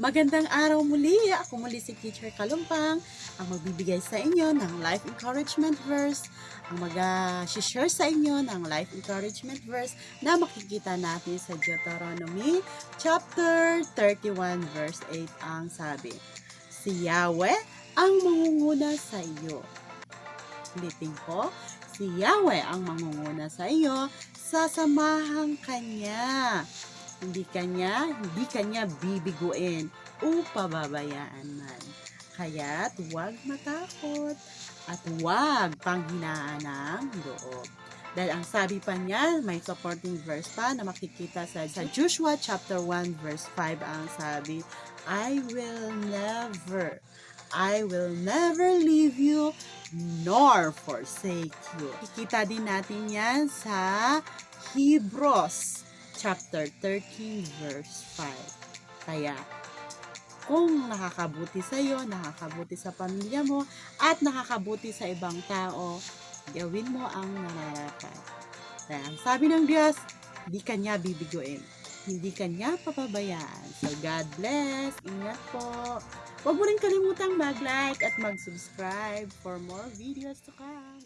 Magandang araw muli. Ako muli si Teacher Kalumpang, ang magbibigay sa inyo ng life encouragement verse, ang mag-share sa inyo ng life encouragement verse na makikita natin sa Deuteronomy chapter 31 verse 8 ang sabi, Si Yahweh ang mangunguna sa iyo. Ulitin ko, si Yahweh ang mangunguna sa iyo, sasamahan kanya hindi kanya, hindi kanya bibiguin o pababayaan man. Kaya't huwag matakot at huwag panghinaan ng loob. Dahil ang sabi pa niya, may supporting verse pa na makikita sa, sa Joshua chapter 1 verse 5 ang sabi, I will never, I will never leave you nor forsake you. Kikita din natin yan sa Hebrews chapter 13 verse 5. Kaya, kung nakakabuti sa iyo, nakakabuti sa pamilya mo, at nakakabuti sa ibang tao, gawin mo ang nararapat. Ang sabi ng Diyos, hindi kanya bibiguin. Hindi kanya papabayaan. So, God bless. Ingat po. Huwag mo rin kalimutang mag-like at mag-subscribe for more videos to come.